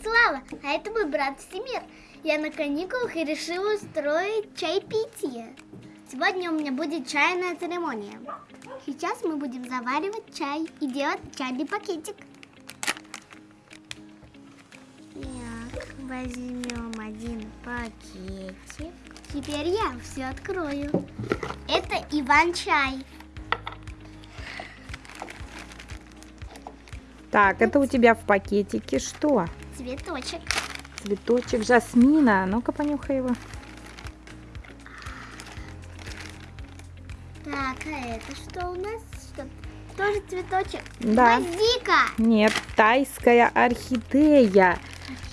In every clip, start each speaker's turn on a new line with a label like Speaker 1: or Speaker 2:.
Speaker 1: Слава, а это мой брат Всемир. Я на каникулах и решила устроить чайпитие. Сегодня у меня будет чайная церемония. Сейчас мы будем заваривать чай и делать чайный пакетик. Так, возьмем один пакетик. Теперь я все открою. Это Иван-чай.
Speaker 2: Так, это у тебя в пакетике что?
Speaker 1: Цветочек.
Speaker 2: Цветочек жасмина. Ну-ка, понюхай его.
Speaker 1: Так, а это что у нас? Что? Тоже цветочек?
Speaker 2: Да.
Speaker 1: Гвоздика.
Speaker 2: Нет, тайская орхидея.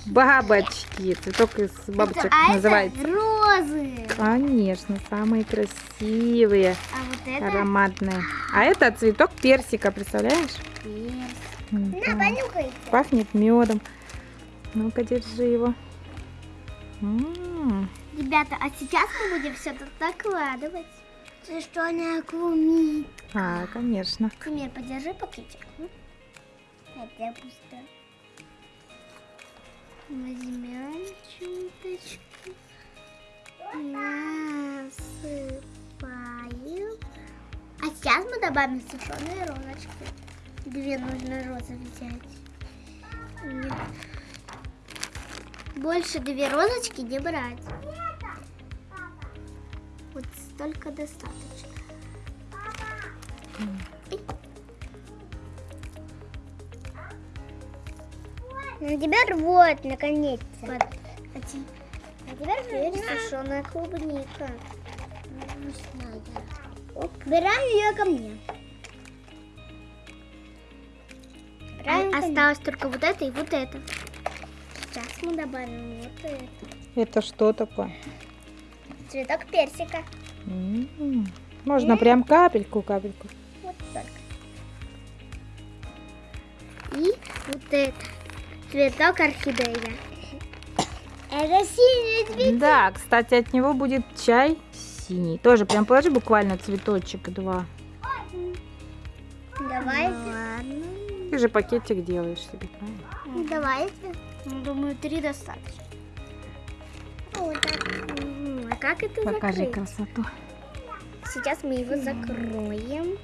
Speaker 2: Бабочки. Цветок из бабочек
Speaker 1: Это- а
Speaker 2: называется.
Speaker 1: Это розы.
Speaker 2: Конечно, самые красивые,
Speaker 1: А вот это
Speaker 2: ароматные. А это цветок персика, представляешь?
Speaker 1: персик.
Speaker 2: М,
Speaker 1: На,
Speaker 2: да.
Speaker 1: понюхай.
Speaker 2: Пахнет медом. Ну-ка, держи его. М,
Speaker 1: Ребята, а сейчас мы будем все тут накладывать. Ты что, не клубник?
Speaker 2: А, конечно.
Speaker 1: Пример, подержи пакетик. М? Это пусто. Возьмем чуточку. Насыпаем. А сейчас мы добавим сушеные розочки. Две нужно розы взять. Нет. Больше две розочки не брать. Вот столько достаточно. Ну, теперь вот, наконец-то. Вот. А, те- а теперь сушеная клубника. Вкусная. Убираем ее ко мне. А, осталось только вот это и вот это. Сейчас мы добавим вот это.
Speaker 2: Это что такое?
Speaker 1: Цветок персика.
Speaker 2: М, Можно прям капельку, капельку.
Speaker 1: Вот только. И вот это. Цветок орхидея. Это синий цветок.
Speaker 2: Да, кстати, от него будет чай синий. Тоже прям положи буквально цветочек два.
Speaker 1: Давайте. Ладно.
Speaker 2: Ты же пакетик делаешь себе, правильно?
Speaker 1: Давайте. Ну, думаю, три достаточно. Вот так. А как это
Speaker 2: Покажи
Speaker 1: закрыть?
Speaker 2: красоту.
Speaker 1: Сейчас мы его закроем.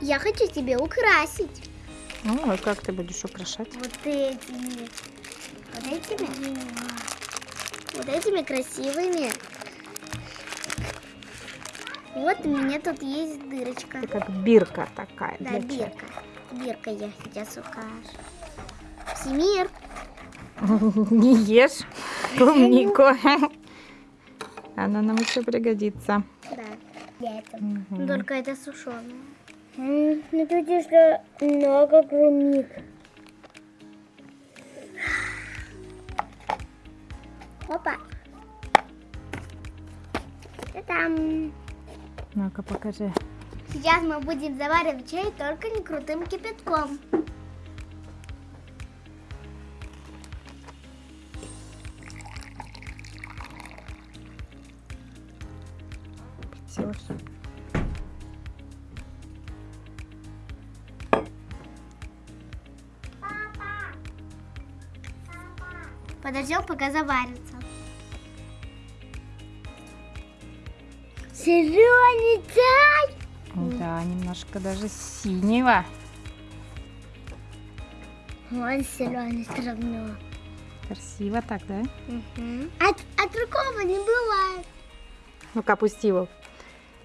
Speaker 1: Я хочу тебе украсить.
Speaker 2: Ну, а как ты будешь украшать?
Speaker 1: Вот этими. Вот этими. Вот этими красивыми. Вот у меня тут есть дырочка.
Speaker 2: Это как бирка такая.
Speaker 1: Да,
Speaker 2: для чая.
Speaker 1: бирка. Бирка я сейчас укажу. Всемир.
Speaker 2: Не ешь клубнику. Она нам еще пригодится.
Speaker 1: Да. Я это.
Speaker 2: Мгм.
Speaker 1: Только это сушеное.
Speaker 3: Ну, тут еще много клубник.
Speaker 1: Опа. Та-дам.
Speaker 2: Ну-ка, покажи.
Speaker 1: Сейчас мы будем заваривать чай только не крутым кипятком.
Speaker 2: Пятёшь.
Speaker 1: Подождем, пока заварится.
Speaker 3: Зеленый чай.
Speaker 2: Да, немножко даже синего.
Speaker 3: Он зеленый все равно.
Speaker 2: Красиво так, да?
Speaker 1: А, а другого не бывает.
Speaker 2: Ну-ка, опусти его.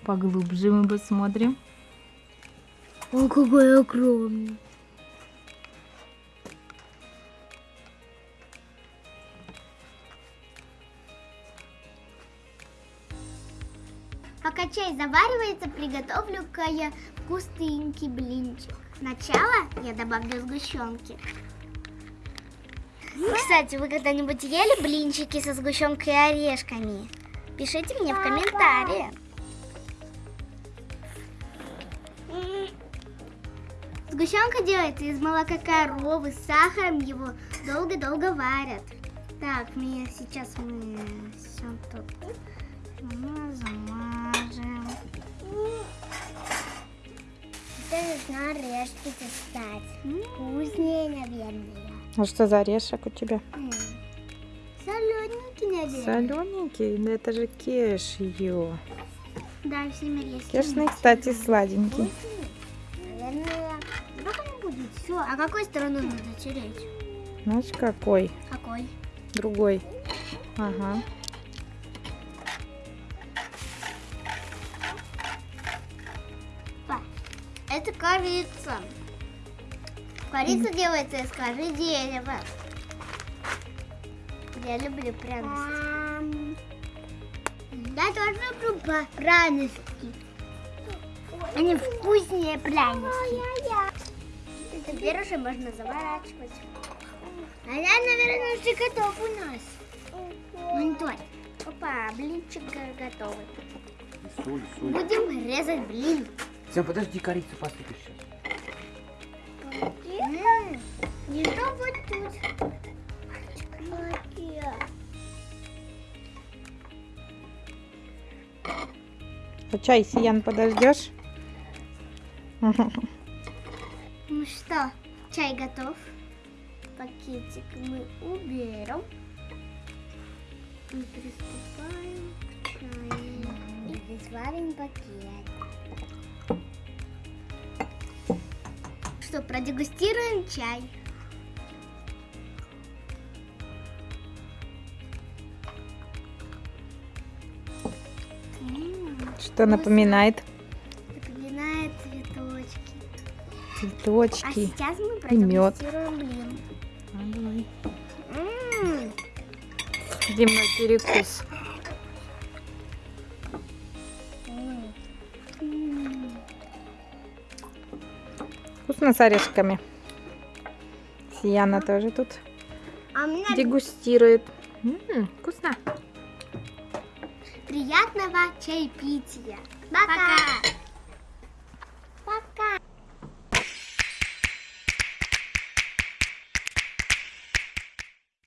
Speaker 2: Поглубже мы посмотрим.
Speaker 3: О, какой огромный.
Speaker 1: Пока чай заваривается, приготовлю-ка я вкусненький блинчик. Сначала я добавлю сгущенки. Кстати, вы когда-нибудь ели блинчики со сгущенкой и орешками? Пишите мне в комментариях. Сгущенка делается из молока коровы с сахаром, его долго-долго варят. Так, мы сейчас мы все тут замажем.
Speaker 3: Это нужно орешки достать. Вкуснее, наверное.
Speaker 2: А что за орешек у тебя?
Speaker 1: Солененький, наверное.
Speaker 2: Солененький? Да это же кешью.
Speaker 1: Да, всеми есть.
Speaker 2: Кешный, кстати, сладенький.
Speaker 1: Все. А какой стороной надо тереть?
Speaker 2: Знаешь, какой?
Speaker 1: Какой?
Speaker 2: Другой. Ага.
Speaker 1: Это корица. Корица делается из коры дерева. Я люблю пряности. Я тоже люблю пряности. Они вкуснее пряности. Теперь уже можно заворачивать. А я, наверное, уже готов у нас. Монтоль. Опа, блинчик го- готовый.
Speaker 4: И соль, соль.
Speaker 1: Будем резать блин.
Speaker 4: Сэм, подожди, корицу посыпешь сейчас.
Speaker 1: Не то вот тут.
Speaker 2: А чай, Сиян, подождешь?
Speaker 1: Ну что, чай готов. Пакетик мы уберем. И приступаем к чаю. И сварим пакет. Что, продегустируем чай.
Speaker 2: Что? Напоминает
Speaker 1: Цветочки. сейчас мы
Speaker 2: и мёд.
Speaker 1: продегустируем блин.
Speaker 2: А, давай.
Speaker 1: М,
Speaker 2: Зимний перекус.
Speaker 1: м, м.
Speaker 2: Вкусно с орешками. Сияна тоже тут
Speaker 1: А меня
Speaker 2: дегустирует. М, вкусно.
Speaker 1: приятного чаепития. Пока.